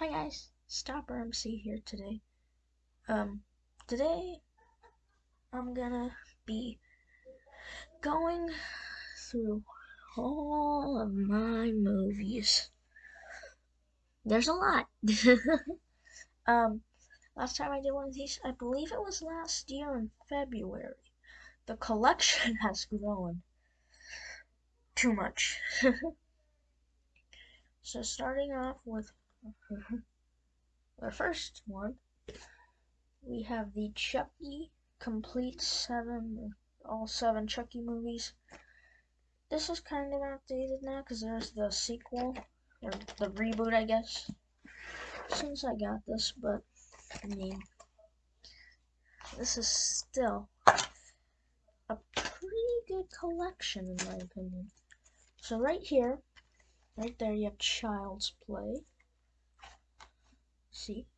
Hi guys, Stopper MC here today. Um, today I'm gonna be going through all of my movies. There's a lot. um, last time I did one of these, I believe it was last year in February. The collection has grown too much. so starting off with the first one, we have the Chucky Complete Seven, all seven Chucky movies. This is kind of outdated now because there's the sequel, or the reboot, I guess, since I got this, but I mean, this is still a pretty good collection in my opinion. So right here, right there you have Child's Play. See?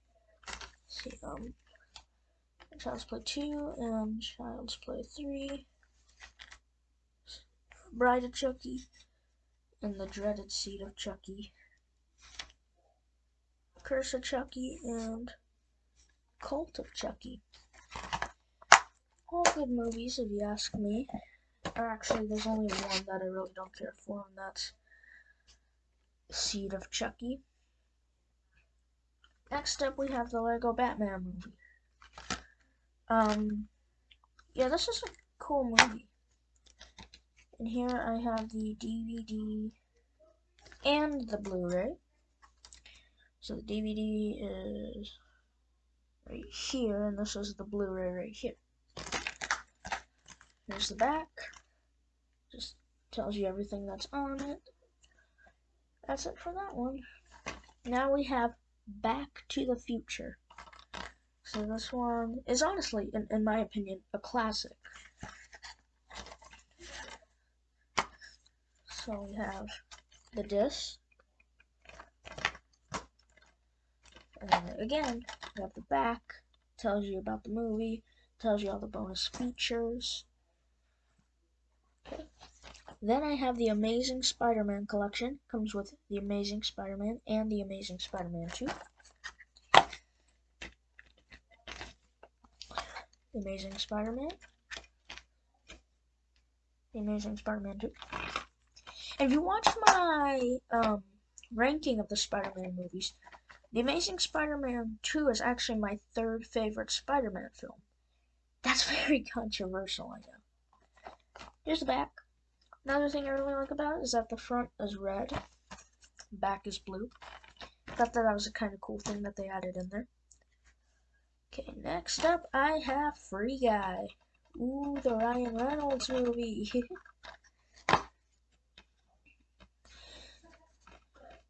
See, um, Child's Play 2 and Child's Play 3. Bride of Chucky and the Dreaded Seed of Chucky. Curse of Chucky and Cult of Chucky. All good movies, if you ask me. Or actually, there's only one that I really don't care for, and that's Seed of Chucky. Next up, we have the Lego Batman movie. Um, yeah, this is a cool movie. And here I have the DVD and the Blu-ray. So the DVD is right here, and this is the Blu-ray right here. Here's the back. Just tells you everything that's on it. That's it for that one. Now we have Back to the Future. So this one is honestly, in, in my opinion, a classic. So we have the disc. And again, we have the back. Tells you about the movie. Tells you all the bonus features. Okay. Then I have the Amazing Spider-Man collection. Comes with the Amazing Spider-Man and the Amazing Spider-Man 2. The Amazing Spider-Man. The Amazing Spider-Man 2. And if you watch my um, ranking of the Spider-Man movies, The Amazing Spider-Man 2 is actually my third favorite Spider-Man film. That's very controversial, I know. Here's the back. Another thing I really like about it is that the front is red, back is blue. Thought that that was a kind of cool thing that they added in there. Okay, next up I have Free Guy. Ooh, the Ryan Reynolds movie.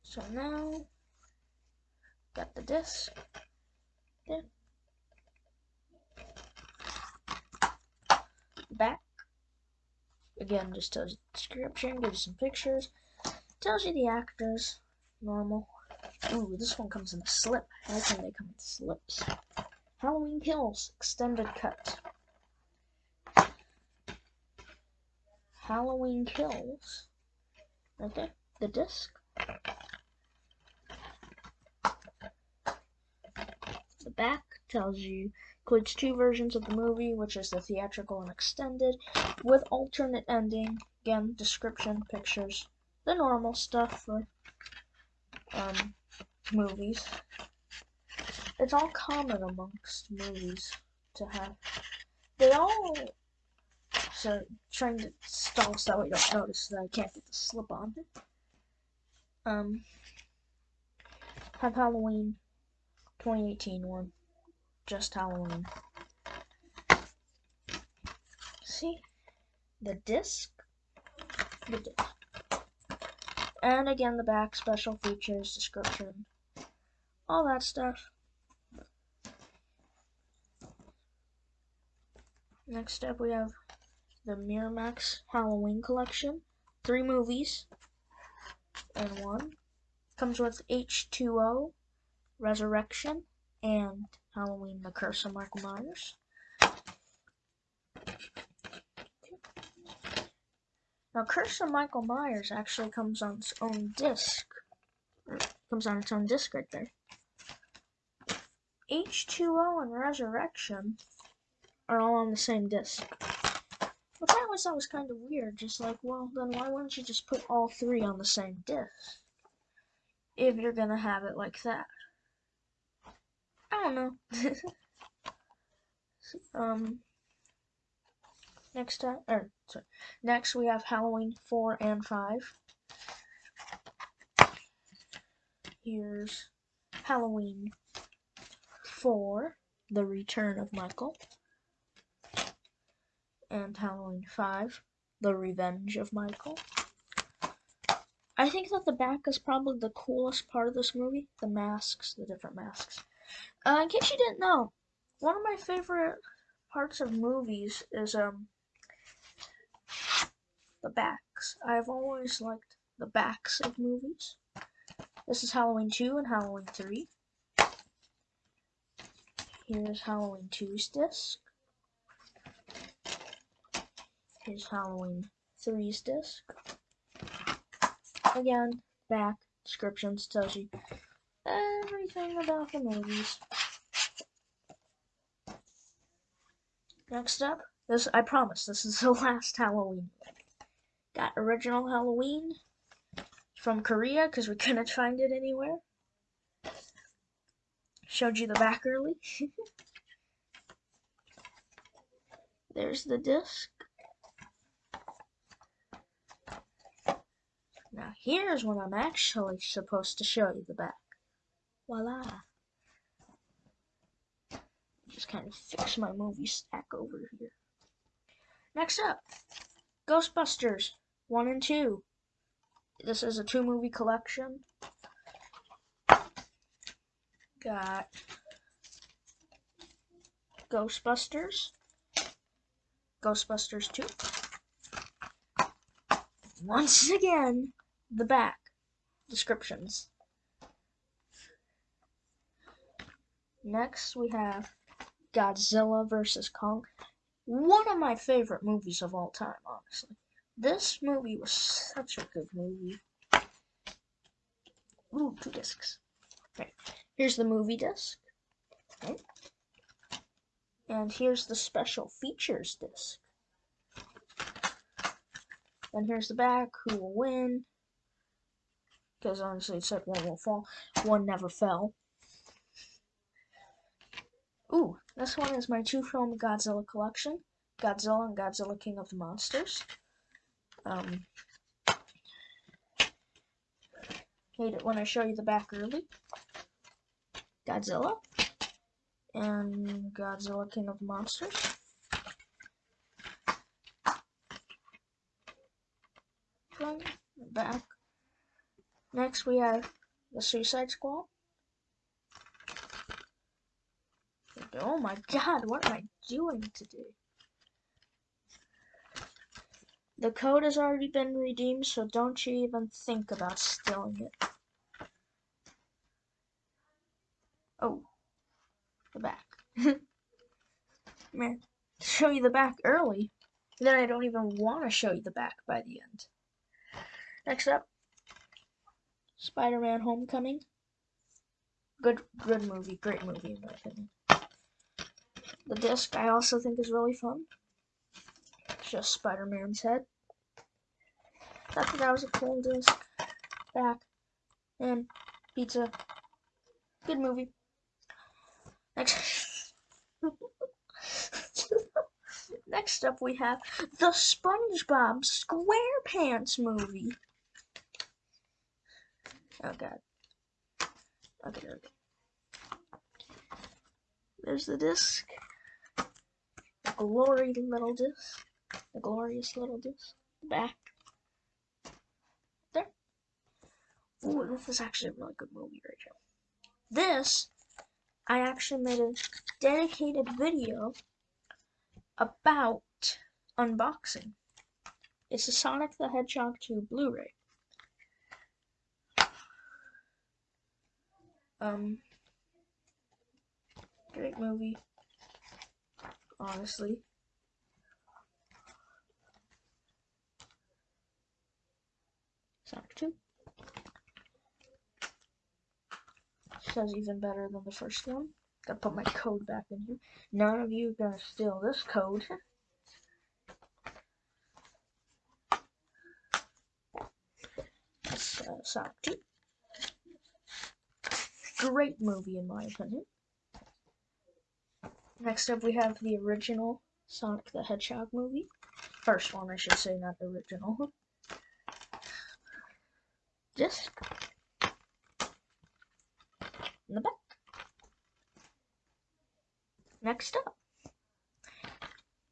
so now, got the disc. There. Back. Again, just tells you the description, gives you some pictures, tells you the actors, normal. Ooh, this one comes in a slip. Like when they come in slips. Halloween Kills extended cut. Halloween Kills. Right there, the disc. The back tells you includes two versions of the movie, which is the theatrical and extended, with alternate ending. Again, description, pictures, the normal stuff for um, movies. It's all common amongst movies to have. They all so trying to stall so you don't notice that I can't get the slip on. Um, have Halloween 2018 one, just Halloween. See the disc, the disc, and again the back special features description, all that stuff. Next up, we have the Miramax Halloween collection. Three movies and one. Comes with H2O, Resurrection, and Halloween The Curse of Michael Myers. Now, Curse of Michael Myers actually comes on its own disc. Comes on its own disc right there. H2O and Resurrection are all on the same disc. Which I always thought was kind of weird. Just like, well, then why wouldn't you just put all three on the same disc? If you're gonna have it like that. Don't know. um, next time, or sorry, next we have Halloween 4 and 5. Here's Halloween 4, The Return of Michael. And Halloween 5, The Revenge of Michael. I think that the back is probably the coolest part of this movie. The masks, the different masks. Uh, in case you didn't know, one of my favorite parts of movies is um the backs. I've always liked the backs of movies. This is Halloween 2 and Halloween 3. Here's Halloween 2's disc. Here's Halloween 3's disc. Again, back descriptions tells you everything about the movies. Next up, this I promise this is the last Halloween. Got original Halloween from Korea because we couldn't find it anywhere. Showed you the back early. There's the disc. Now here's when I'm actually supposed to show you the back. Voila. Just kind of fix my movie stack over here. Next up, Ghostbusters 1 and 2. This is a two movie collection. Got Ghostbusters, Ghostbusters 2. Once again, the back descriptions. Next, we have Godzilla vs. Kong. One of my favorite movies of all time, honestly. This movie was such a good movie. Ooh, two discs. Okay, here's the movie disc. Okay. And here's the special features disc. Then here's the back, who will win. Because honestly, it said one will fall. One never fell. Ooh, this one is my two film Godzilla collection. Godzilla and Godzilla King of the Monsters. Um, hate it when I show you the back early. Godzilla and Godzilla King of the Monsters. Back. Next we have the Suicide Squad. Oh my god, what am I doing today? The code has already been redeemed, so don't you even think about stealing it. Oh, the back. Man, show you the back early, then I don't even want to show you the back by the end. Next up, Spider-Man Homecoming. Good, good movie, great movie in my opinion. The disc I also think is really fun. It's just Spider-Man's head. I thought that was a cool disc. Back. And pizza. Good movie. Next. Next up we have the SpongeBob SquarePants movie. Oh god. Okay, okay. There's the disc glory little disc. The glorious little disc. Back. There. Ooh, this is actually a really good movie right here. This, I actually made a dedicated video about unboxing. It's a Sonic the Hedgehog 2 Blu-ray. Um, great movie honestly. Sonic 2. Says even better than the first one. Gotta put my code back in here. None of you gonna steal this code. That's uh, Sonic 2. Great movie in my opinion. Next up we have the original Sonic the Hedgehog movie. First one, I should say, not the original. Just In the back. Next up,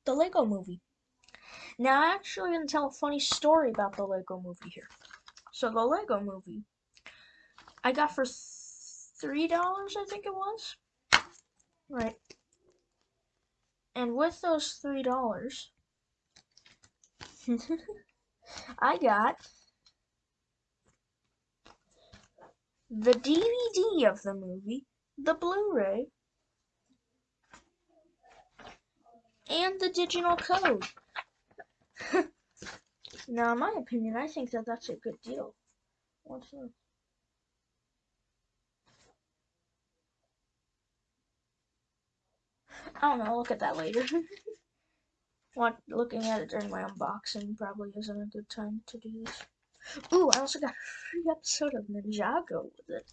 the Lego movie. Now, I'm actually going to tell a funny story about the Lego movie here. So, the Lego movie, I got for $3, I think it was. Right. And with those $3, I got the DVD of the movie, the Blu-ray, and the digital code. now, in my opinion, I think that that's a good deal. What's? I don't know, I'll look at that later. Want looking at it during my unboxing probably isn't a good time to do this. Ooh, I also got a free episode of Ninjago with it.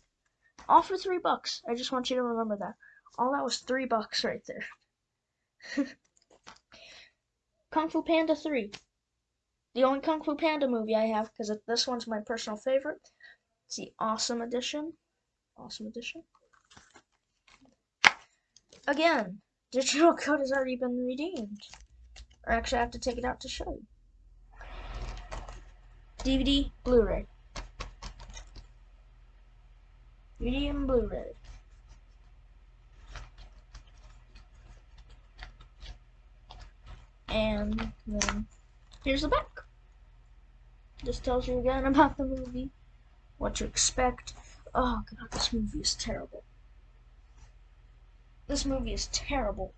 All for three bucks. I just want you to remember that. All that was three bucks right there. Kung Fu Panda 3. The only Kung Fu Panda movie I have, because this one's my personal favorite. It's the Awesome Edition. Awesome Edition. Again, digital code has already been redeemed. Or actually, I have to take it out to show you. DVD, Blu-ray. DVD and Blu-ray. And then here's the back. This tells you again about the movie, what to expect. Oh god, this movie is terrible. This movie is terrible.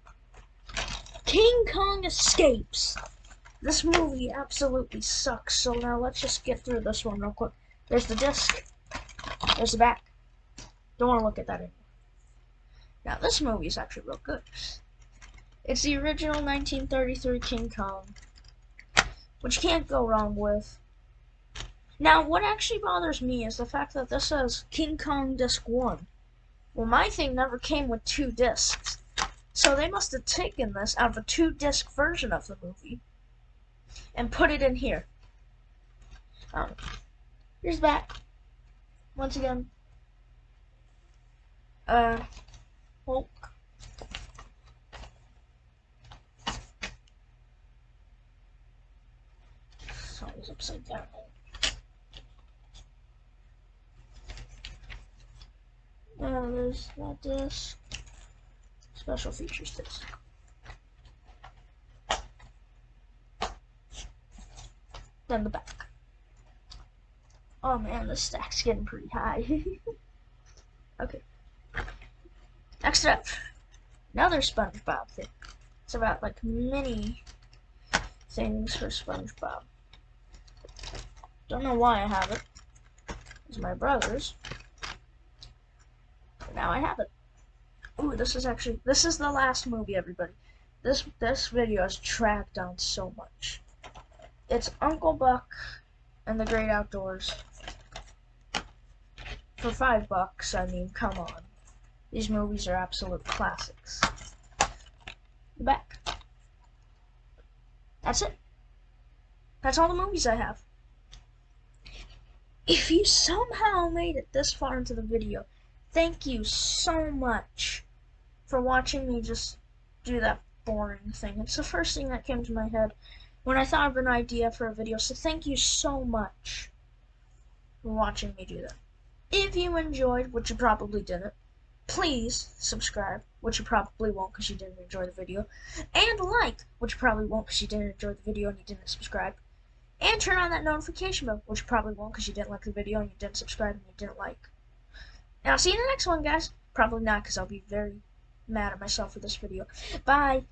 King Kong escapes. This movie absolutely sucks. So now let's just get through this one real quick. There's the disc. There's the back. Don't want to look at that anymore. Now this movie is actually real good. It's the original 1933 King Kong, which can't go wrong with. Now, what actually bothers me is the fact that this says King Kong Disc 1. Well, my thing never came with two discs. So they must have taken this out of a two disc version of the movie and put it in here. Um, here's back. Once again. Uh, Hulk. Sorry, upside down. Um, There's that disc. Special features disc. Then the back. Oh man, the stack's getting pretty high. okay. Next up, another SpongeBob thing. It's about like mini things for SpongeBob. Don't know why I have it. It's my brother's. Now I have it. Ooh, this is actually this is the last movie, everybody. This this video has tracked on so much. It's Uncle Buck and the Great Outdoors. For five bucks, I mean, come on. These movies are absolute classics. The back. That's it. That's all the movies I have. If you somehow made it this far into the video, thank you so much for watching me just do that boring thing. It's the first thing that came to my head when I thought of an idea for a video, so thank you so much for watching me do that. If you enjoyed, which you probably didn't, please subscribe, which you probably won't because you didn't enjoy the video, and like, which you probably won't because you didn't enjoy the video and you didn't subscribe. And turn on that notification bell, which you probably won't because you didn't like the video and you didn't subscribe and you didn't like. And I'll see you in the next one, guys. Probably not because I'll be very mad at myself for this video. Bye.